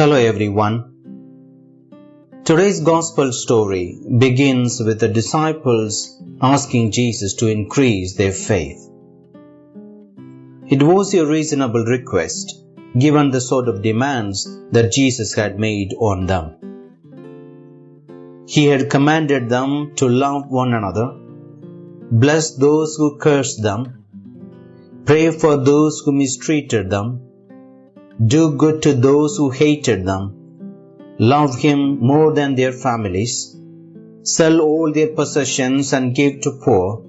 Hello everyone. Today's gospel story begins with the disciples asking Jesus to increase their faith. It was a reasonable request given the sort of demands that Jesus had made on them. He had commanded them to love one another, bless those who cursed them, pray for those who mistreated them, do good to those who hated them, love Him more than their families, sell all their possessions and give to poor,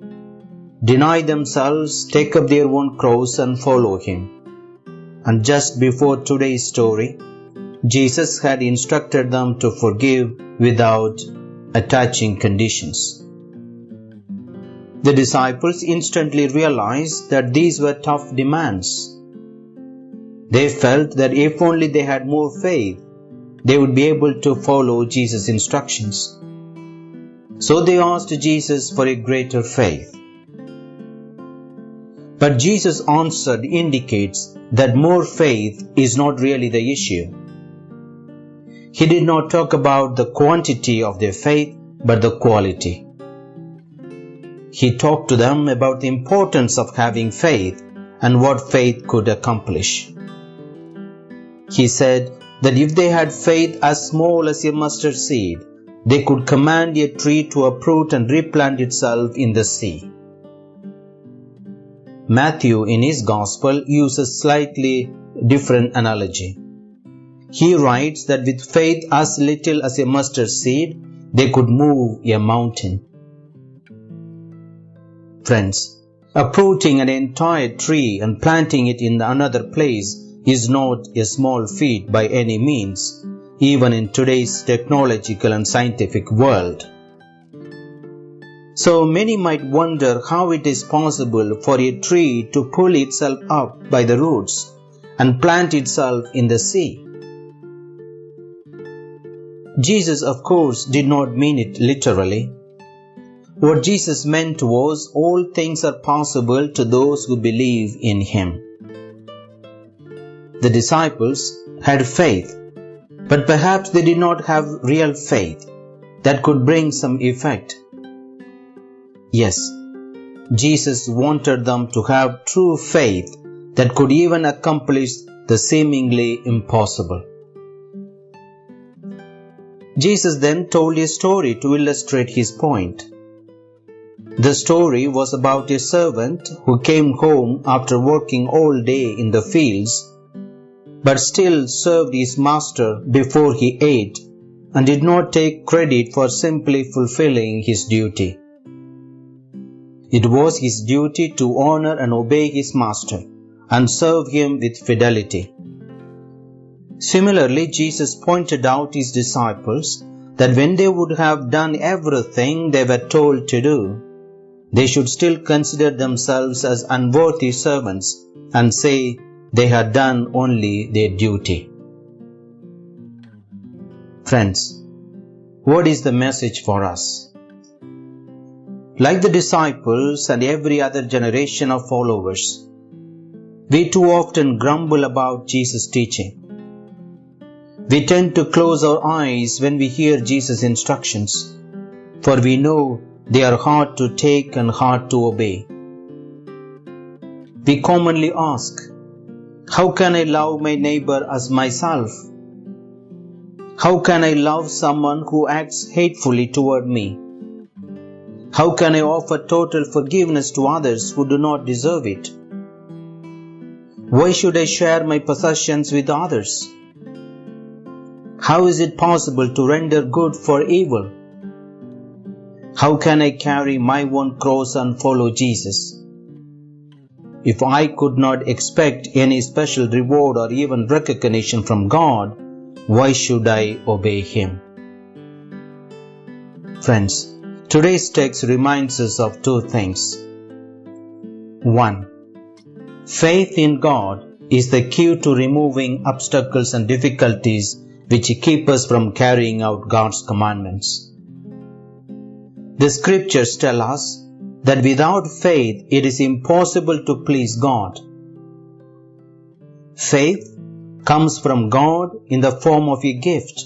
deny themselves, take up their own cross and follow Him. And just before today's story, Jesus had instructed them to forgive without attaching conditions. The disciples instantly realized that these were tough demands. They felt that if only they had more faith, they would be able to follow Jesus' instructions. So they asked Jesus for a greater faith. But Jesus' answer indicates that more faith is not really the issue. He did not talk about the quantity of their faith, but the quality. He talked to them about the importance of having faith and what faith could accomplish. He said that if they had faith as small as a mustard seed, they could command a tree to uproot and replant itself in the sea. Matthew in his Gospel uses slightly different analogy. He writes that with faith as little as a mustard seed, they could move a mountain. Friends, uprooting an entire tree and planting it in another place is not a small feat by any means, even in today's technological and scientific world. So many might wonder how it is possible for a tree to pull itself up by the roots and plant itself in the sea. Jesus, of course, did not mean it literally. What Jesus meant was all things are possible to those who believe in Him. The disciples had faith, but perhaps they did not have real faith that could bring some effect. Yes, Jesus wanted them to have true faith that could even accomplish the seemingly impossible. Jesus then told a story to illustrate his point. The story was about a servant who came home after working all day in the fields, but still served his master before he ate and did not take credit for simply fulfilling his duty. It was his duty to honor and obey his master and serve him with fidelity. Similarly, Jesus pointed out his disciples that when they would have done everything they were told to do, they should still consider themselves as unworthy servants and say they had done only their duty. Friends, what is the message for us? Like the disciples and every other generation of followers, we too often grumble about Jesus' teaching. We tend to close our eyes when we hear Jesus' instructions, for we know they are hard to take and hard to obey. We commonly ask, How can I love my neighbor as myself? How can I love someone who acts hatefully toward me? How can I offer total forgiveness to others who do not deserve it? Why should I share my possessions with others? How is it possible to render good for evil? How can I carry my own cross and follow Jesus? If I could not expect any special reward or even recognition from God, why should I obey Him? Friends, today's text reminds us of two things. 1. Faith in God is the key to removing obstacles and difficulties which keep us from carrying out God's commandments. The scriptures tell us that without faith it is impossible to please God. Faith comes from God in the form of a gift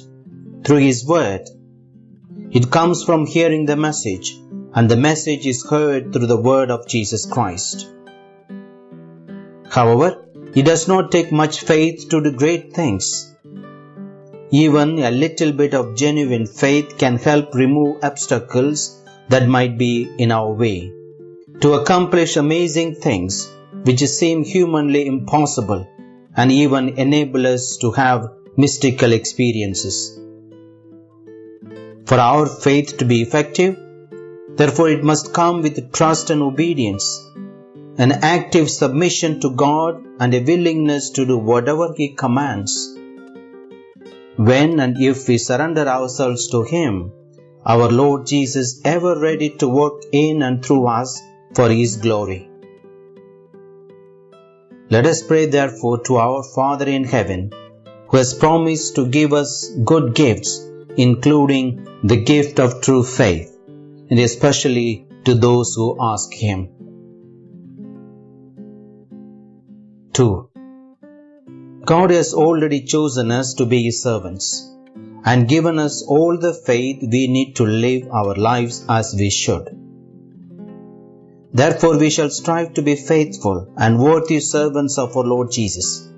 through His Word. It comes from hearing the message, and the message is heard through the Word of Jesus Christ. However, it does not take much faith to do great things. Even a little bit of genuine faith can help remove obstacles that might be in our way to accomplish amazing things which seem humanly impossible and even enable us to have mystical experiences. For our faith to be effective, therefore it must come with trust and obedience, an active submission to God and a willingness to do whatever He commands. When and if we surrender ourselves to Him, our Lord Jesus ever ready to work in and through us for His glory. Let us pray therefore to our Father in heaven, who has promised to give us good gifts, including the gift of true faith, and especially to those who ask Him. 2. God has already chosen us to be His servants and given us all the faith we need to live our lives as we should. Therefore, we shall strive to be faithful and worthy servants of our Lord Jesus.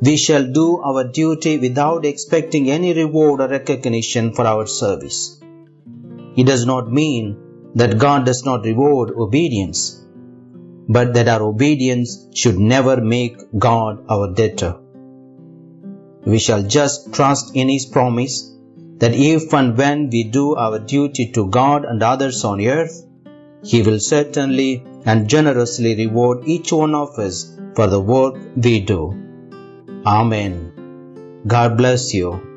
We shall do our duty without expecting any reward or recognition for our service. It does not mean that God does not reward obedience, but that our obedience should never make God our debtor. We shall just trust in His promise that if and when we do our duty to God and others on earth, he will certainly and generously reward each one of us for the work we do. Amen. God bless you.